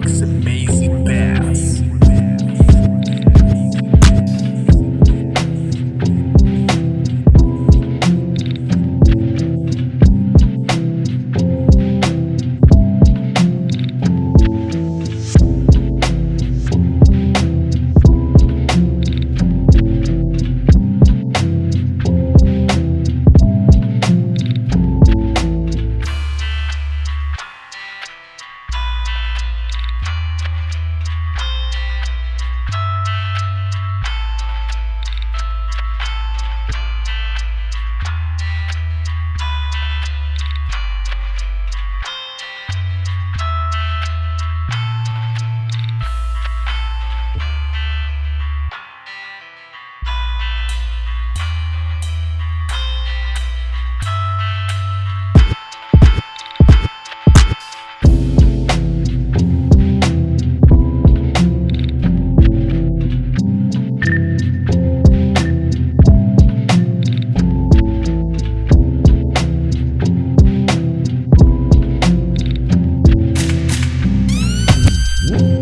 Proximity. Woo!